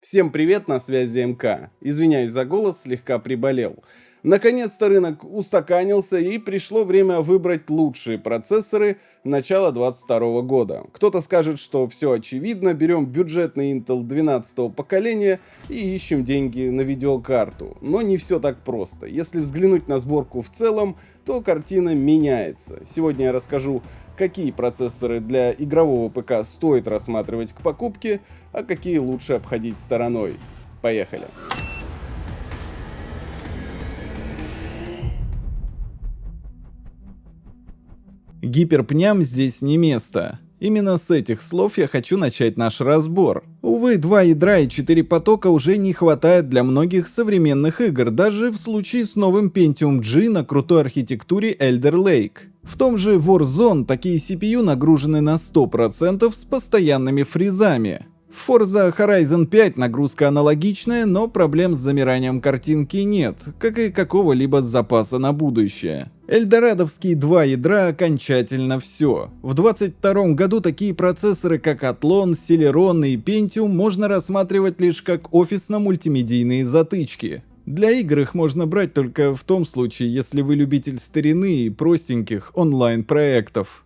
Всем привет, на связи МК. Извиняюсь за голос, слегка приболел. Наконец-то рынок устаканился и пришло время выбрать лучшие процессоры начала 2022 года. Кто-то скажет, что все очевидно, берем бюджетный Intel 12 поколения и ищем деньги на видеокарту. Но не все так просто. Если взглянуть на сборку в целом, то картина меняется. Сегодня я расскажу, какие процессоры для игрового ПК стоит рассматривать к покупке, а какие лучше обходить стороной. Поехали! Гиперпням здесь не место. Именно с этих слов я хочу начать наш разбор. Увы, два ядра и четыре потока уже не хватает для многих современных игр, даже в случае с новым Pentium G на крутой архитектуре Elder Lake. В том же Warzone такие CPU нагружены на 100% с постоянными фризами. В Forza Horizon 5 нагрузка аналогичная, но проблем с замиранием картинки нет, как и какого-либо запаса на будущее. Эльдорадовские два ядра окончательно все. В 22 году такие процессоры как Athlon, Celeron и Pentium можно рассматривать лишь как офисно-мультимедийные затычки. Для игр их можно брать только в том случае, если вы любитель старины и простеньких онлайн-проектов.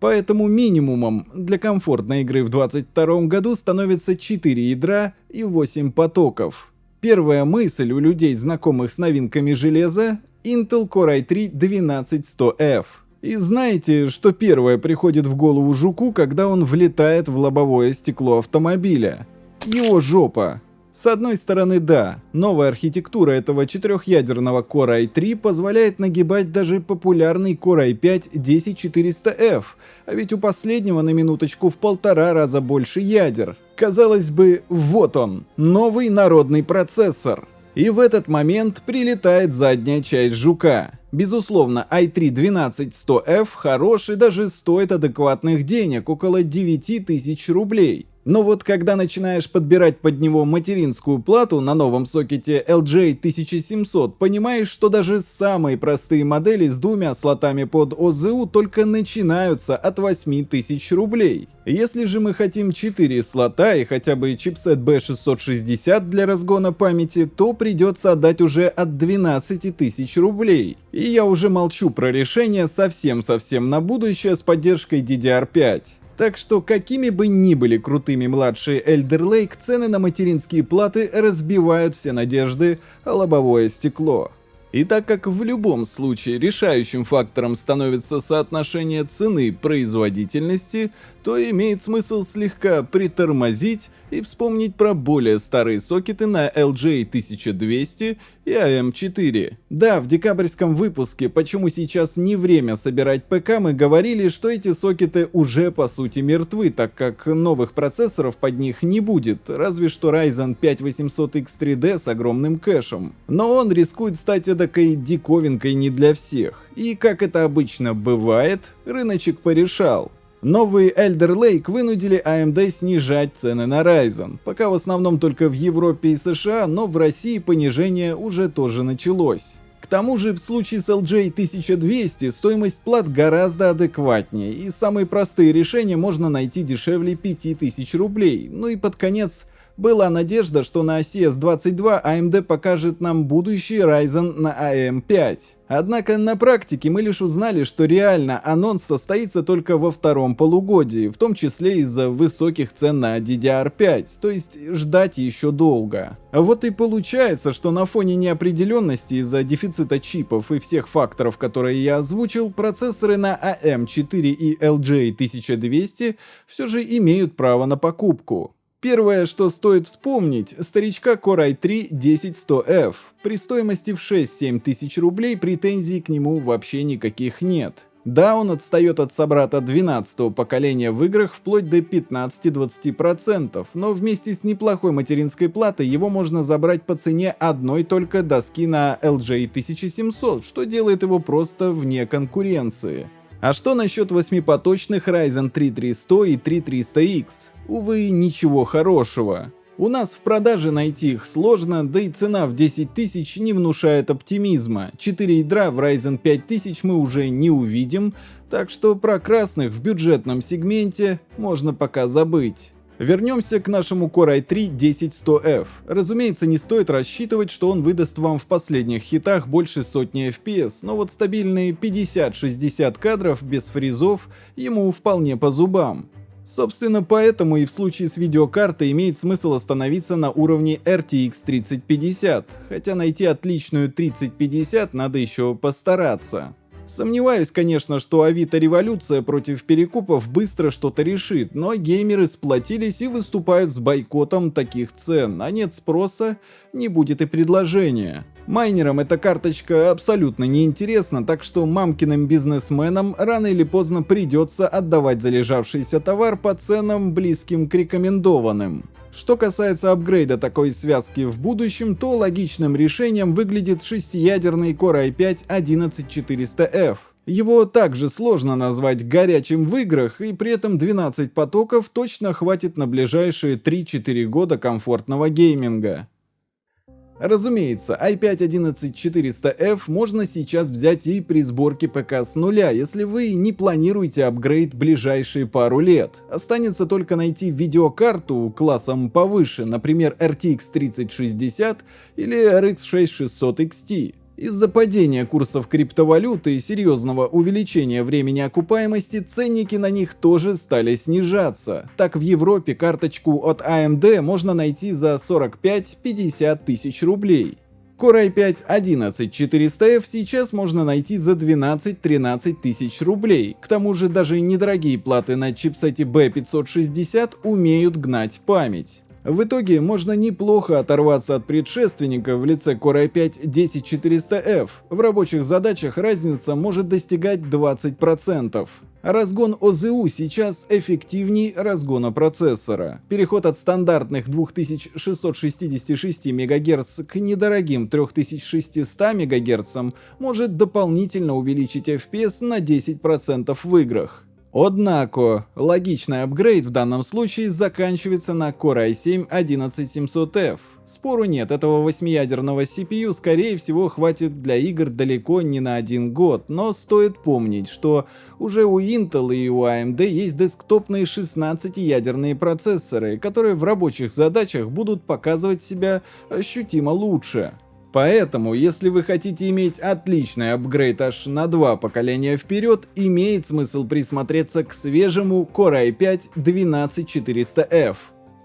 Поэтому минимумом для комфортной игры в 2022 году становится 4 ядра и 8 потоков. Первая мысль у людей, знакомых с новинками железа — Intel Core i3-12100F. И знаете, что первое приходит в голову жуку, когда он влетает в лобовое стекло автомобиля? Его жопа. С одной стороны, да, новая архитектура этого четырехъядерного Core i3 позволяет нагибать даже популярный Core i5 10400F, а ведь у последнего на минуточку в полтора раза больше ядер. Казалось бы, вот он, новый народный процессор. И в этот момент прилетает задняя часть жука. Безусловно, i3-12100F хорош и даже стоит адекватных денег, около 9000 рублей. Но вот когда начинаешь подбирать под него материнскую плату на новом сокете LJ1700, понимаешь, что даже самые простые модели с двумя слотами под ОЗУ только начинаются от 8000 рублей. Если же мы хотим 4 слота и хотя бы чипсет B660 для разгона памяти, то придется отдать уже от 12 тысяч рублей. И я уже молчу про решение совсем-совсем на будущее с поддержкой DDR5. Так что какими бы ни были крутыми младшие Elder Lake, цены на материнские платы разбивают все надежды о лобовое стекло. И так как в любом случае решающим фактором становится соотношение цены производительности, то имеет смысл слегка притормозить и вспомнить про более старые сокеты на LJ1200 и AM4. Да, в декабрьском выпуске «Почему сейчас не время собирать ПК» мы говорили, что эти сокеты уже по сути мертвы, так как новых процессоров под них не будет, разве что Ryzen 5800X3D с огромным кэшем. Но он рискует стать эдакой диковинкой не для всех. И как это обычно бывает, рыночек порешал. Новые Elder Lake вынудили AMD снижать цены на Ryzen, пока в основном только в Европе и США, но в России понижение уже тоже началось. К тому же в случае с LJ 1200 стоимость плат гораздо адекватнее, и самые простые решения можно найти дешевле 5000 рублей, ну и под конец была надежда, что на CS22 AMD покажет нам будущий Ryzen на AM5. Однако на практике мы лишь узнали, что реально анонс состоится только во втором полугодии, в том числе из-за высоких цен на DDR5, то есть ждать еще долго. А вот и получается, что на фоне неопределенности из-за дефицита чипов и всех факторов, которые я озвучил, процессоры на AM4 и LJ1200 все же имеют право на покупку. Первое, что стоит вспомнить, старичка Core i3 10100F. При стоимости в 6-7 тысяч рублей претензий к нему вообще никаких нет. Да, он отстает от собрата 12 поколения в играх вплоть до 15-20%, но вместе с неплохой материнской платой его можно забрать по цене одной только доски на LJ 1700, что делает его просто вне конкуренции. А что насчет восьмипоточных Ryzen 3300 и 3300X? Увы, ничего хорошего. У нас в продаже найти их сложно, да и цена в 10 тысяч не внушает оптимизма. 4 ядра в Ryzen 5000 мы уже не увидим, так что про красных в бюджетном сегменте можно пока забыть. Вернемся к нашему Core i3 10100F. Разумеется, не стоит рассчитывать, что он выдаст вам в последних хитах больше сотни FPS, но вот стабильные 50-60 кадров без фризов ему вполне по зубам. Собственно, поэтому и в случае с видеокартой имеет смысл остановиться на уровне RTX 3050, хотя найти отличную 3050 надо еще постараться. Сомневаюсь, конечно, что Авито Революция против перекупов быстро что-то решит, но геймеры сплотились и выступают с бойкотом таких цен, а нет спроса, не будет и предложения. Майнерам эта карточка абсолютно неинтересна, так что мамкиным бизнесменам рано или поздно придется отдавать залежавшийся товар по ценам, близким к рекомендованным. Что касается апгрейда такой связки в будущем, то логичным решением выглядит шестиядерный Core i5 11400F. Его также сложно назвать горячим в играх, и при этом 12 потоков точно хватит на ближайшие 3-4 года комфортного гейминга. Разумеется, i5-11400F можно сейчас взять и при сборке ПК с нуля, если вы не планируете апгрейд ближайшие пару лет. Останется только найти видеокарту классом повыше, например RTX 3060 или RX 6600 XT. Из-за падения курсов криптовалюты и серьезного увеличения времени окупаемости ценники на них тоже стали снижаться. Так в Европе карточку от AMD можно найти за 45-50 тысяч рублей. Core i5 11400F сейчас можно найти за 12-13 тысяч рублей. К тому же даже недорогие платы на чипсете B560 умеют гнать память. В итоге можно неплохо оторваться от предшественника в лице Core i5 10400F. В рабочих задачах разница может достигать 20%. Разгон ОЗУ сейчас эффективнее разгона процессора. Переход от стандартных 2666 МГц к недорогим 3600 МГц может дополнительно увеличить FPS на 10% в играх. Однако, логичный апгрейд в данном случае заканчивается на Core i7 11700F. Спору нет, этого 8-ядерного CPU скорее всего хватит для игр далеко не на один год, но стоит помнить, что уже у Intel и у AMD есть десктопные 16-ядерные процессоры, которые в рабочих задачах будут показывать себя ощутимо лучше. Поэтому, если вы хотите иметь отличный апгрейд аж на два поколения вперед, имеет смысл присмотреться к свежему Core i5 12400F.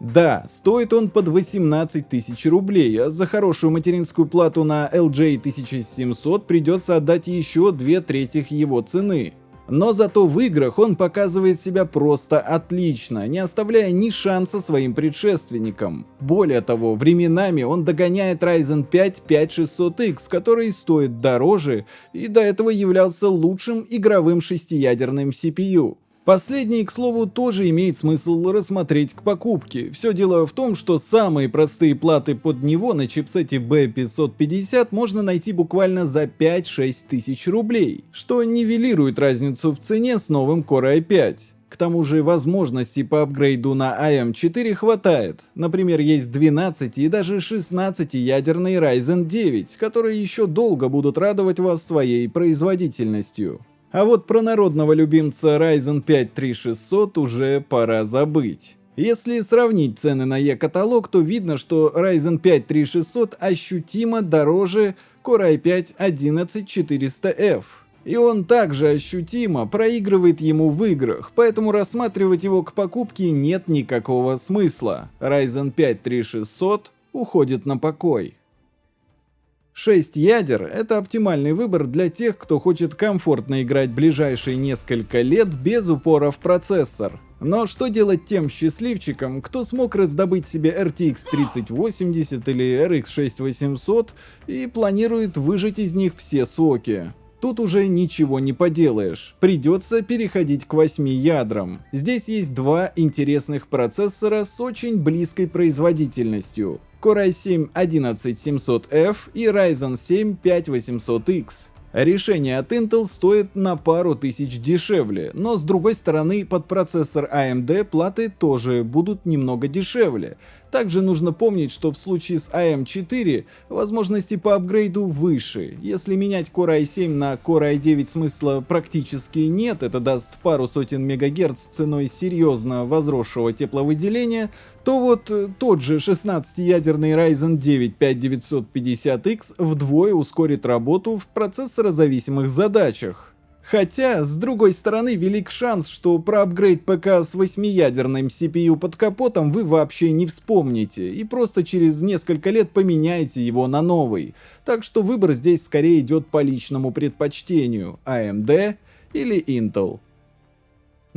Да, стоит он под 18 тысяч рублей, а за хорошую материнскую плату на LJ 1700 придется отдать еще две трети его цены. Но зато в играх он показывает себя просто отлично, не оставляя ни шанса своим предшественникам. Более того, временами он догоняет Ryzen 5 5600X, который стоит дороже и до этого являлся лучшим игровым шестиядерным CPU. Последний, к слову, тоже имеет смысл рассмотреть к покупке. Все дело в том, что самые простые платы под него на чипсете B550 можно найти буквально за 5-6 тысяч рублей, что нивелирует разницу в цене с новым Core i5. К тому же возможностей по апгрейду на AM4 хватает. Например, есть 12 и даже 16 ядерный Ryzen 9, которые еще долго будут радовать вас своей производительностью. А вот про народного любимца Ryzen 5 3600 уже пора забыть. Если сравнить цены на E-каталог, то видно, что Ryzen 5 3600 ощутимо дороже Core i5 11400F. И он также ощутимо проигрывает ему в играх, поэтому рассматривать его к покупке нет никакого смысла. Ryzen 5 3600 уходит на покой. 6 ядер — это оптимальный выбор для тех, кто хочет комфортно играть ближайшие несколько лет без упора в процессор. Но что делать тем счастливчикам, кто смог раздобыть себе RTX 3080 или RX 6800 и планирует выжать из них все соки? Тут уже ничего не поделаешь, придется переходить к 8 ядрам. Здесь есть два интересных процессора с очень близкой производительностью. Core i7 11700F и Ryzen 7 5800X. Решение от Intel стоит на пару тысяч дешевле, но с другой стороны под процессор AMD платы тоже будут немного дешевле, Также нужно помнить, что в случае с AM4 возможности по апгрейду выше. Если менять Core i7 на Core i9 смысла практически нет, это даст пару сотен мегагерц ценой серьезно возросшего тепловыделения, то вот э, тот же 16-ядерный Ryzen 9 5950X вдвое ускорит работу в процессорозависимых задачах. Хотя, с другой стороны, велик шанс, что про апгрейд ПК с 8-ядерным CPU под капотом вы вообще не вспомните, и просто через несколько лет поменяете его на новый. Так что выбор здесь скорее идет по личному предпочтению, AMD или Intel.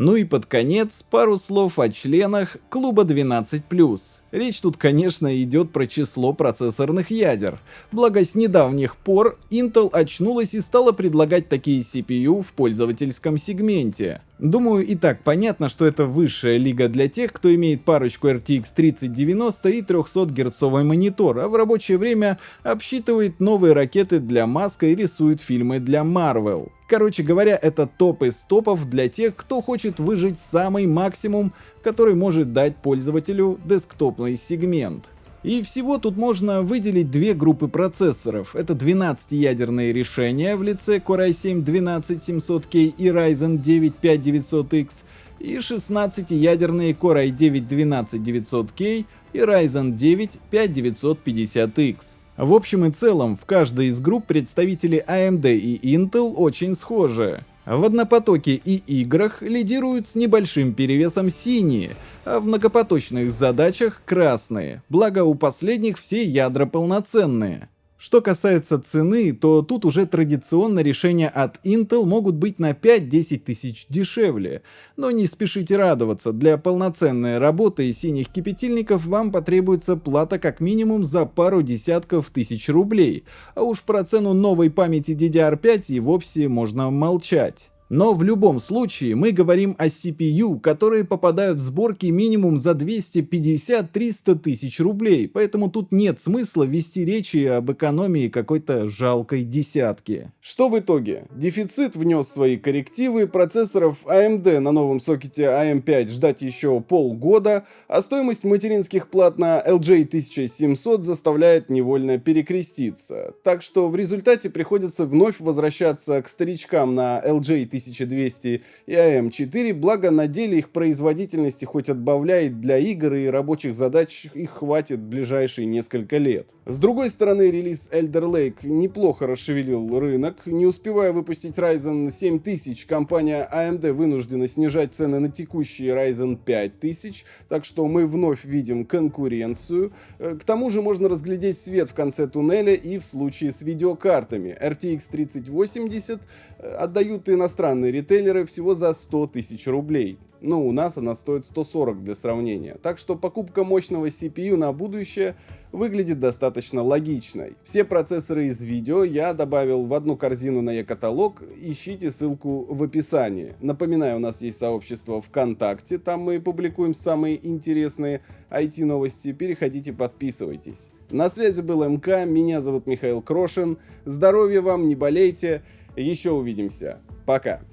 Ну и под конец пару слов о членах клуба 12+. Речь тут, конечно, идет про число процессорных ядер. Благо с недавних пор Intel очнулась и стала предлагать такие CPU в пользовательском сегменте. Думаю, и так понятно, что это высшая лига для тех, кто имеет парочку RTX 3090 и 300 герцовый монитор, а в рабочее время обсчитывает новые ракеты для Маска и рисует фильмы для Marvel. Короче говоря, это топ из топов для тех, кто хочет выжить самый максимум, который может дать пользователю десктопный сегмент. И всего тут можно выделить две группы процессоров. Это 12-ядерные решения в лице Core i7 12700K и Ryzen 9 5900X, и 16-ядерные Core i9 12900K и Ryzen 9 5950X. В общем и целом, в каждой из групп представители AMD и Intel очень схожи. В однопотоке и играх лидируют с небольшим перевесом синие, а в многопоточных задачах красные, благо у последних все ядра полноценные. Что касается цены, то тут уже традиционно решения от Intel могут быть на 5-10 тысяч дешевле. Но не спешите радоваться, для полноценной работы синих кипятильников вам потребуется плата как минимум за пару десятков тысяч рублей, а уж про цену новой памяти DDR5 и вовсе можно молчать. Но в любом случае мы говорим о CPU, которые попадают в сборки минимум за 250-300 тысяч рублей, поэтому тут нет смысла вести речи об экономии какой-то жалкой десятки. Что в итоге? Дефицит внес свои коррективы, процессоров AMD на новом сокете AM5 ждать еще полгода, а стоимость материнских плат на LJ 1700 заставляет невольно перекреститься. Так что в результате приходится вновь возвращаться к старичкам на LJ 1700 1200 и АМ4, благо на деле их производительности хоть отбавляет для игр и рабочих задач их хватит ближайшие несколько лет. С другой стороны, релиз Elder Lake неплохо расшевелил рынок. Не успевая выпустить Ryzen 7000, компания AMD вынуждена снижать цены на текущие Ryzen 5000, так что мы вновь видим конкуренцию. Э, к тому же можно разглядеть свет в конце туннеля и в случае с видеокартами. RTX 3080 э, отдают иностранные ритейлеры всего за 100 тысяч рублей. Но у нас она стоит 140 для сравнения. Так что покупка мощного CPU на будущее выглядит достаточно логичной. Все процессоры из видео я добавил в одну корзину на e-каталог, ищите ссылку в описании. Напоминаю, у нас есть сообщество ВКонтакте, там мы публикуем самые интересные IT-новости, переходите, подписывайтесь. На связи был МК, меня зовут Михаил Крошин, здоровья вам, не болейте, еще увидимся, пока.